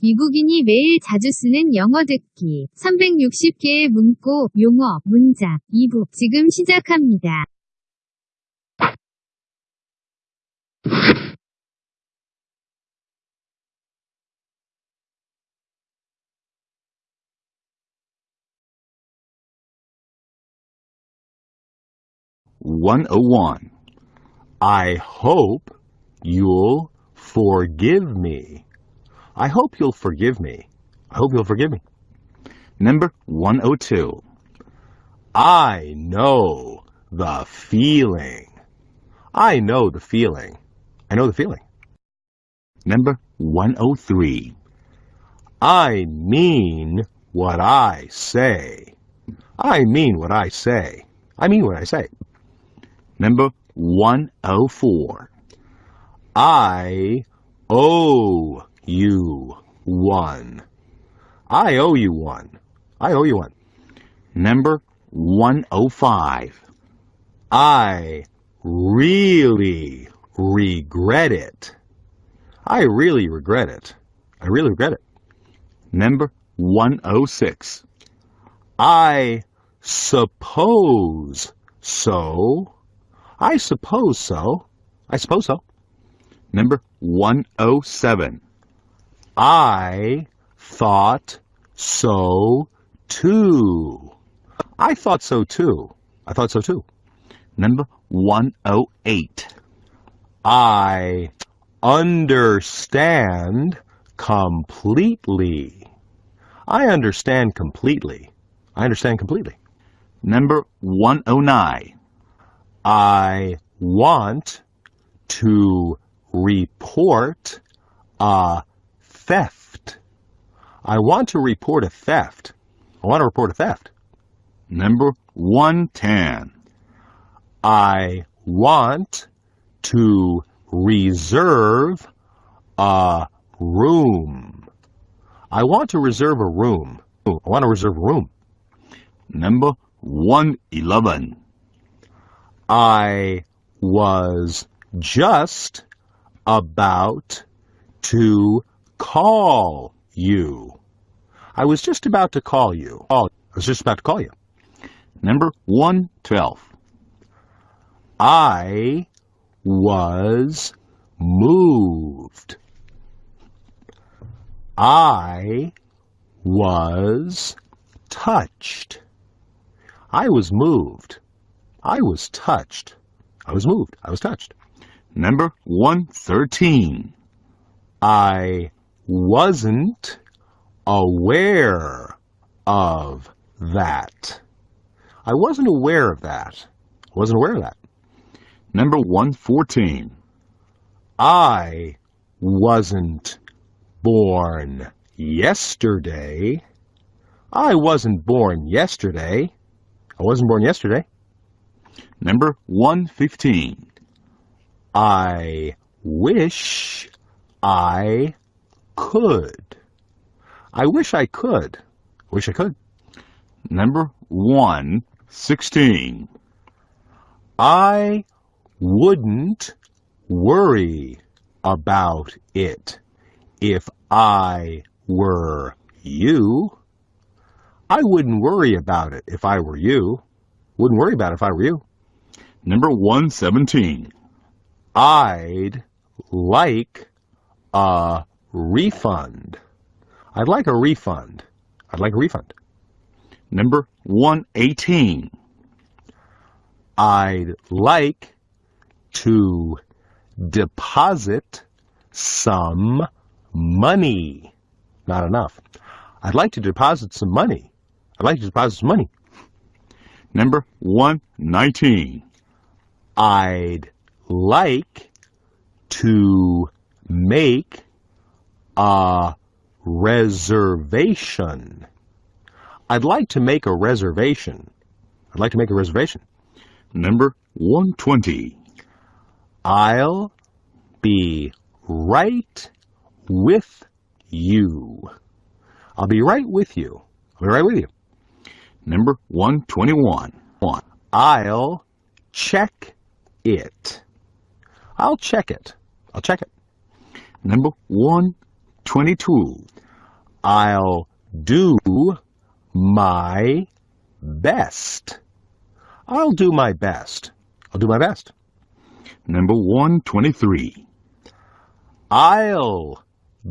미국인이 매일 자주 쓰는 영어 듣기 360개의 문구, 용어, 문장 2부 지금 시작합니다. One oh one. I hope you'll forgive me. I hope you'll forgive me. I hope you'll forgive me. Number 102. I know the feeling. I know the feeling. I know the feeling. Number 103. I mean what I say. I mean what I say. I mean what I say. Number 104. I owe you one. I owe you one. I owe you one. Number 105. I really regret it. I really regret it. I really regret it. Number 106. I suppose so. I suppose so. I suppose so. Number 107. I thought so too. I thought so too. I thought so too. Number 108. I understand completely. I understand completely. I understand completely. Number 109. I want to report a theft. I want to report a theft. I want to report a theft. Number 110. I want to reserve a room. I want to reserve a room. I want to reserve a room. Number 111. I was just about to call you. I was just about to call you. Oh, I was just about to call you. Number 112. I was moved. I was touched. I was moved. I was touched. I was moved. I was touched. Number 113. I wasn't aware of that. I wasn't aware of that. I wasn't aware of that. Number 114. I wasn't born yesterday. I wasn't born yesterday. I wasn't born yesterday. Number 115. I wish I could. I wish I could. Wish I could. Number 116. I wouldn't worry about it if I were you. I wouldn't worry about it if I were you. Wouldn't worry about it if I were you. Number 117. I'd like a refund. I'd like a refund. I'd like a refund. Number 118. I'd like to deposit some money. Not enough. I'd like to deposit some money. I'd like to deposit some money. Number 119. I'd like to make a reservation. I'd like to make a reservation. I'd like to make a reservation. Number 120. I'll be right with you. I'll be right with you. I'll be right with you. Number 121. I'll check it. I'll check it. I'll check it. Number 122. I'll do my best. I'll do my best. I'll do my best. Number 123. I'll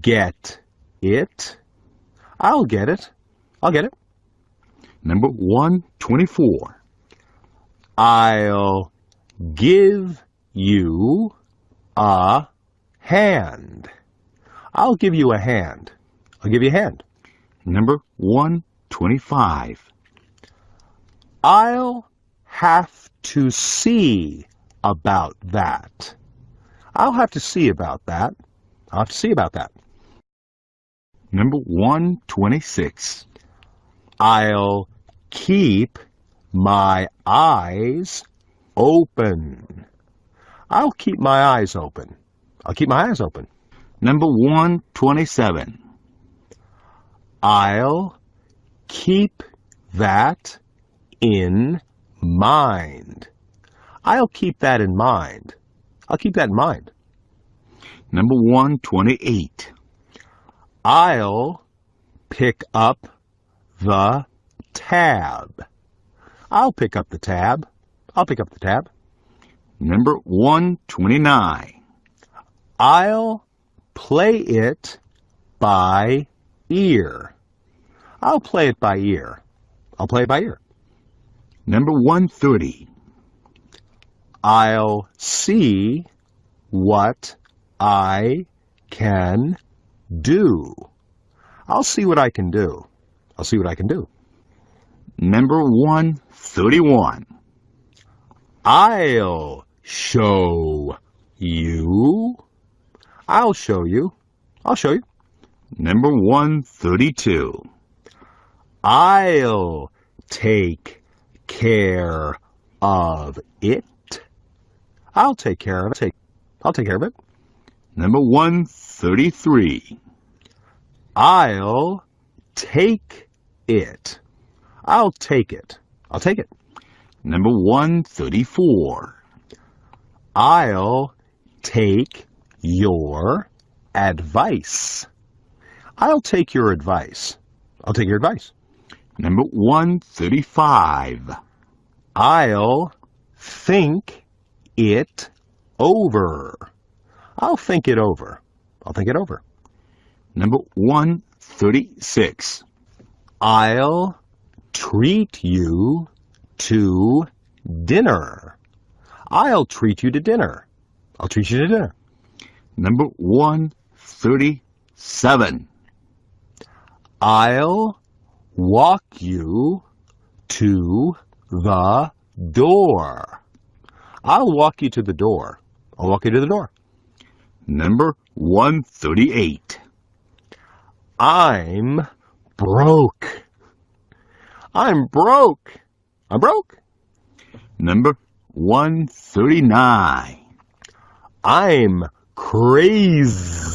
get it. I'll get it. I'll get it. Number 124. I'll give you a hand. I'll give you a hand. I'll give you a hand. Number 125. I'll have to see about that. I'll have to see about that. I'll have to see about that. Number 126. I'll keep my eyes open. I'll keep my eyes open. I'll keep my eyes open. Number 127. I'll keep that in mind. I'll keep that in mind. I'll keep that in mind. Number 128. I'll pick up the tab. I'll pick up the tab. I'll pick up the tab. Number 129. I'll play it by ear. I'll play it by ear. I'll play it by ear. Number 130. I'll see what I can do. I'll see what I can do. I'll see what I can do. Number 131. I'll show you. I'll show you. I'll show you. Number 132. I'll take care of it. I'll take care of it. Take, I'll take care of it. Number 133. I'll take it. I'll take it. I'll take it. Number 134. I'll take your advice. I'll take your advice. I'll take your advice. Number 135. I'll think it over. I'll think it over. I'll think it over. Number 136. I'll treat you to dinner. I'll treat you to dinner. I'll treat you to dinner. Number 137. I'll walk you to the door. I'll walk you to the door. I'll walk you to the door. Number 138. I'm broke. I'm broke. I'm broke. Number 139. I'm crazy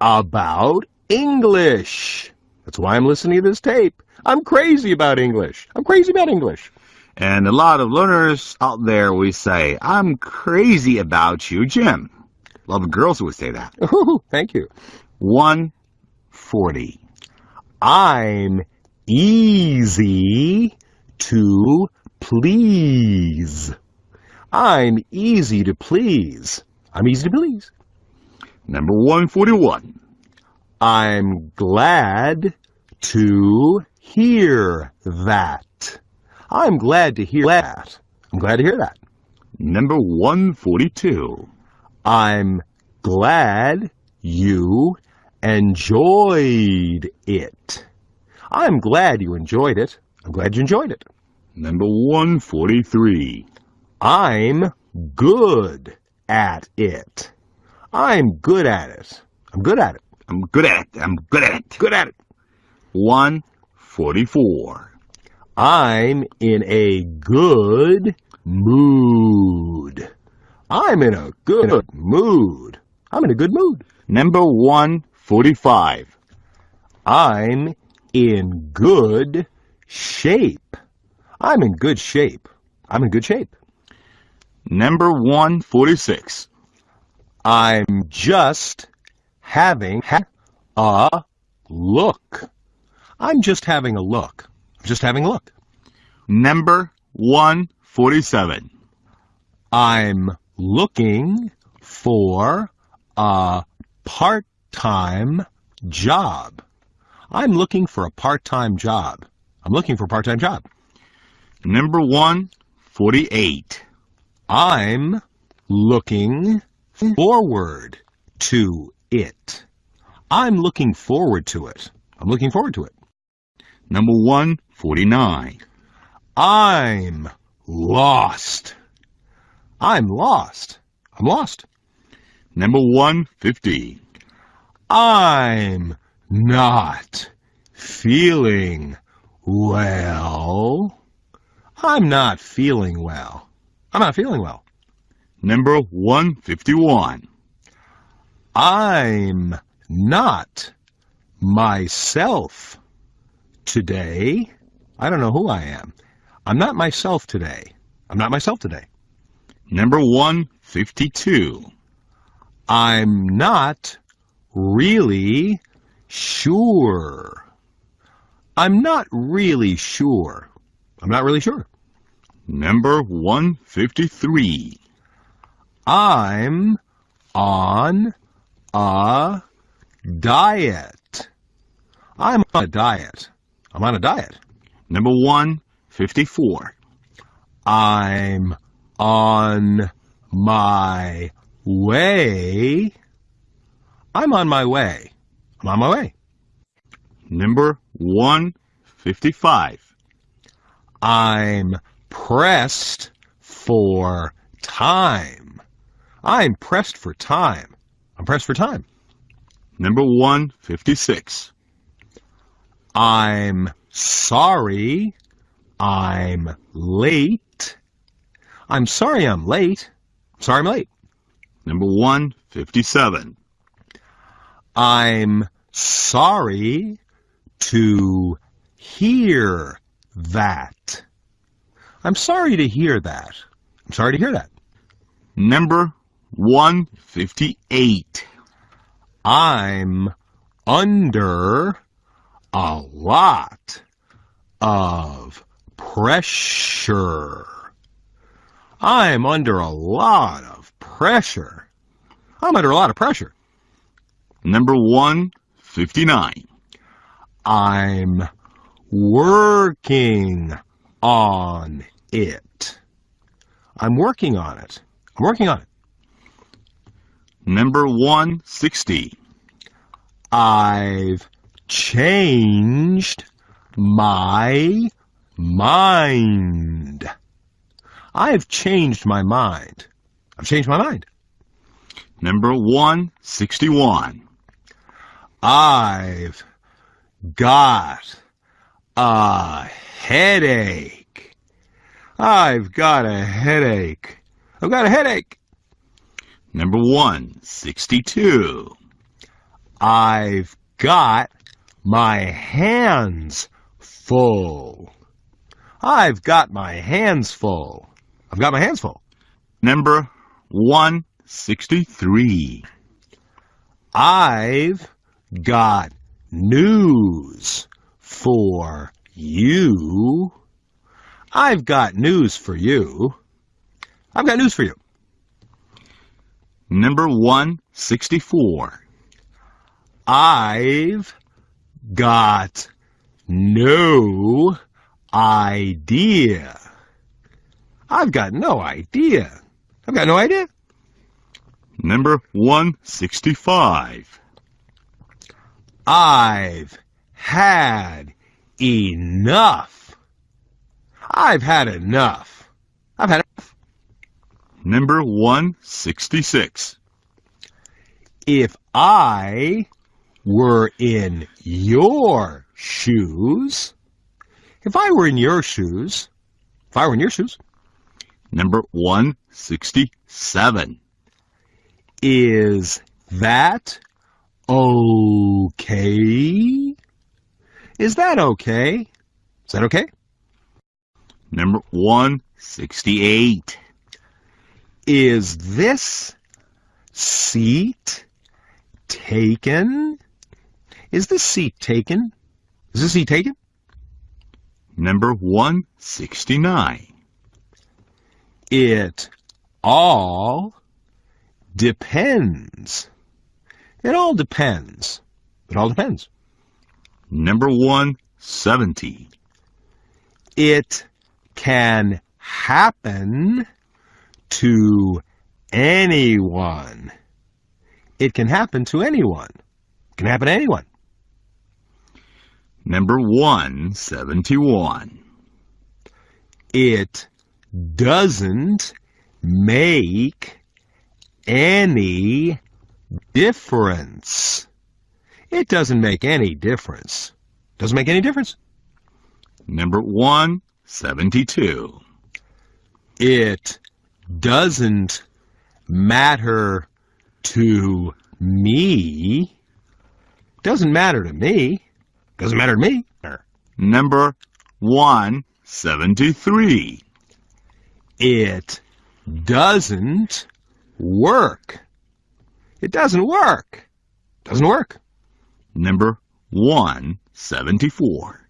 about English. That's why I'm listening to this tape. I'm crazy about English. I'm crazy about English. And a lot of learners out there we say, I'm crazy about you, Jim. A lot of girls would say that. Ooh, thank you. 140. I'm easy to please. I'm easy to please. I'm easy to please. Number 141. I'm glad to hear that. I'm glad to hear that. I'm glad to hear that. Number 142. I'm glad you enjoyed it. I'm glad you enjoyed it. I'm glad you enjoyed it. Number 143. I'm good at it. I'm good at it. I'm good at it. I'm good at it. I'm good at it. Good at it. 144. I'm in a good mood. I'm in a good mood. I'm in a good mood. Number 145. I'm in good shape. I'm in good shape. I'm in good shape. Number 146. I'm just having a look. I'm just having a look. I'm just having a look. Number 147. I'm looking for a part-time job. I'm looking for a part-time job. I'm looking for a part-time job. Number 148. I'm looking forward to it. I'm looking forward to it. I'm looking forward to it. Number 149. I'm lost. I'm lost. I'm lost. Number 150. I'm not feeling well. I'm not feeling well. I'm not feeling well. Number 151. I'm not myself today. I don't know who I am. I'm not myself today. I'm not myself today. Number 152. I'm not really sure. I'm not really sure. I'm not really sure. Number 153. I'm on a diet. I'm on a diet. I'm on a diet. Number 154. I'm on my way. I'm on my way. I'm on my way. Number 155. I'm pressed for time. I'm pressed for time. I'm pressed for time. Number 156. I'm sorry. I'm late. I'm sorry I'm late. I'm sorry I'm late. Number 157. I'm sorry to hear that. I'm sorry to hear that. I'm sorry to hear that. Number 158. I'm under a lot of pressure. I'm under a lot of pressure. I'm under a lot of pressure. Number 159. I'm working on it. I'm working on it. I'm working on it. Number 160. I've changed my mind. I've changed my mind. I've changed my mind. Number 161. I've got a headache. I've got a headache. I've got a headache. Number 162. I've got my hands full. I've got my hands full. I've got my hands full. Number 163. I've got news for you. I've got news for you. I've got news for you. Number 164. I've got no idea. I've got no idea. I've got no idea. Number 165. I've had enough. I've had enough. I've had enough. Number 166. If I were in your shoes, if I were in your shoes, if I were in your shoes, Number 167. is that okay? Is that okay? Is that okay? Number 168. Is this seat taken? Is this seat taken? Is this seat taken? Number 169. It all depends. It all depends. It all depends. Number 170. It can happen to anyone. It can happen to anyone. It can happen to anyone. Number 171. It doesn't make any difference. It doesn't make any difference. Doesn't make any difference. Number 172. It doesn't matter to me. Doesn't matter to me. Doesn't matter to me. Number 173. It doesn't work. It doesn't work. Doesn't work. Number 174.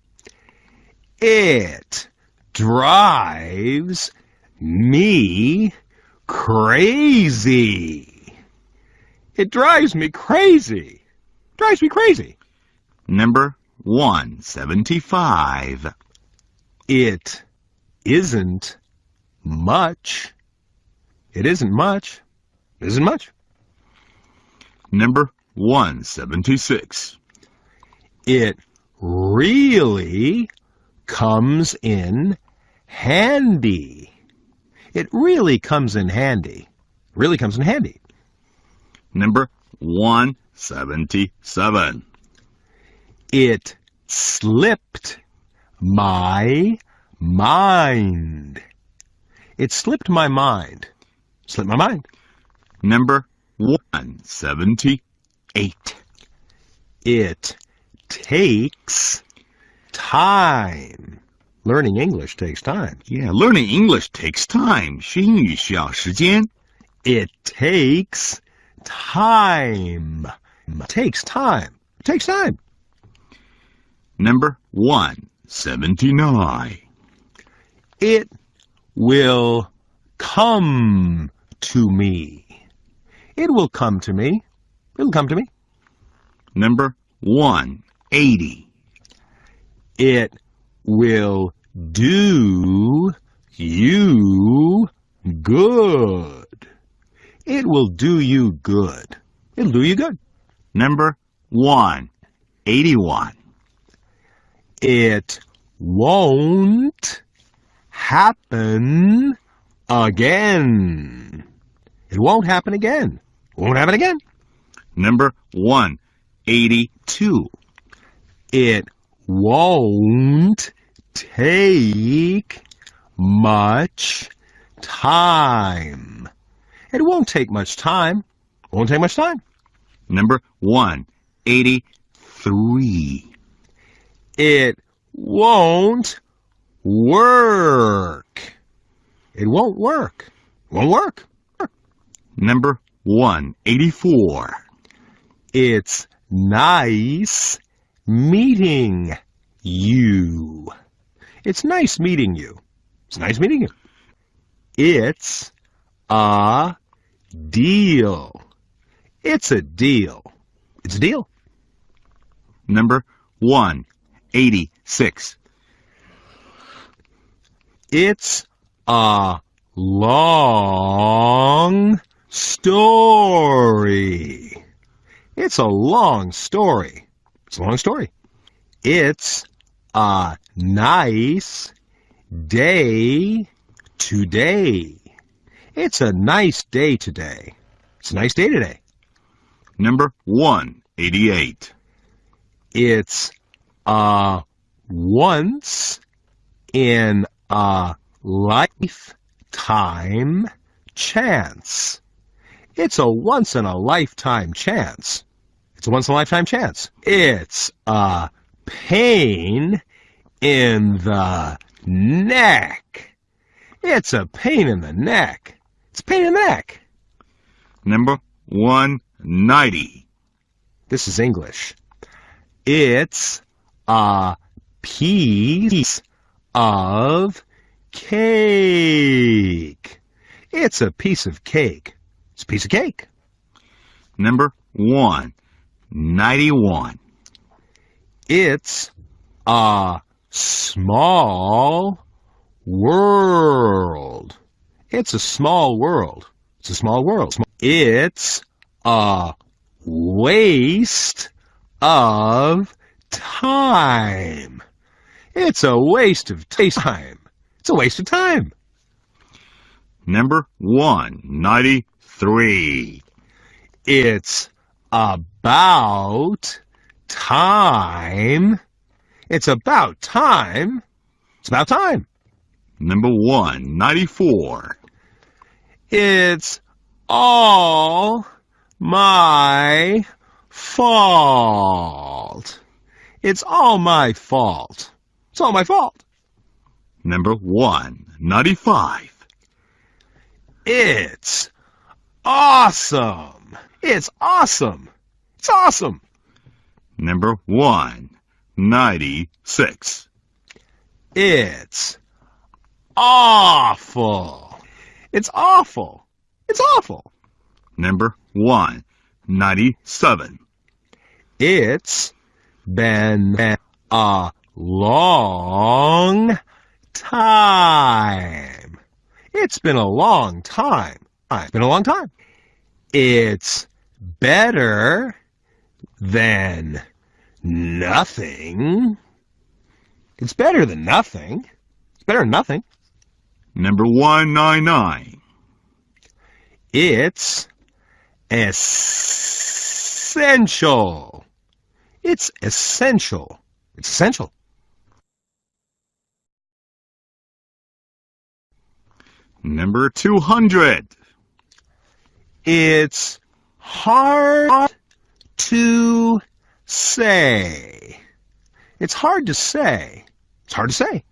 It drives me crazy. It drives me crazy. Drives me crazy. Number 175. It isn't much. It isn't much. It isn't much. Number 176. It really comes in handy. It really comes in handy. Really comes in handy. Number 177. It slipped my mind. It slipped my mind. Slipped my mind. Number 178. It takes time. Learning English takes time. Yeah, learning English takes time. 学英语需要时间。 It takes time. It takes time. It takes time. Number 179. It will come to me. It will come to me. It'll come to me. Number 180. It will do you good. It will do you good. It'll do you good. Number 181. It won't happen again. It won't happen again. Won't happen again. Number 182. It won't take much time. It won't take much time. It Won't take much time. Number 183. It won't work. It won't work. Won't work. Number 184. It's nice meeting you. It's nice meeting you. It's nice meeting you. It's a deal. It's a deal. It's a deal. Number 186. It's a long story. It's a long story. It's a long story. It's a nice day today. It's a nice day today. It's a nice day today. Number 188. It's a once in a lifetime chance. It's a once in a lifetime chance. It's a once in a lifetime chance. It's a pain in the neck. It's a pain in the neck. It's a pain in the neck. Number 190. This is English. It's a piece of cake. It's a piece of cake. It's a piece of cake. Number one, 91. It's a small world. It's a small world. It's a small world. It's a waste of time. It's a waste of time. It's a waste of time. Number 193. It's about time. It's about time. It's about time. Number one, 94. It's all my fault. It's all my fault. It's all my fault. Number one, 95. It's awesome. It's awesome. It's awesome. Number one, 96. It's awful. It's awful. It's awful. Number one, 97. It's been a long time. It's been a long time. It's been a long time. It's better than nothing. It's better than nothing. It's better than nothing. Number 199. It's essential. It's essential. It's essential. Number 200. It's hard to say. It's hard to say. It's hard to say.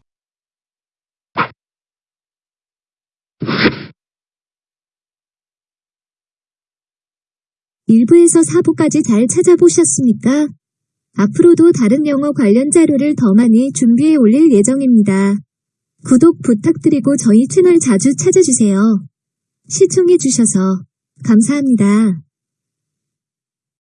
일부에서 4부까지 잘 찾아보셨습니까? 앞으로도 다른 영어 관련 자료를 더 많이 준비해 올릴 예정입니다. 구독 부탁드리고 저희 채널 자주 찾아주세요. 시청해주셔서 감사합니다.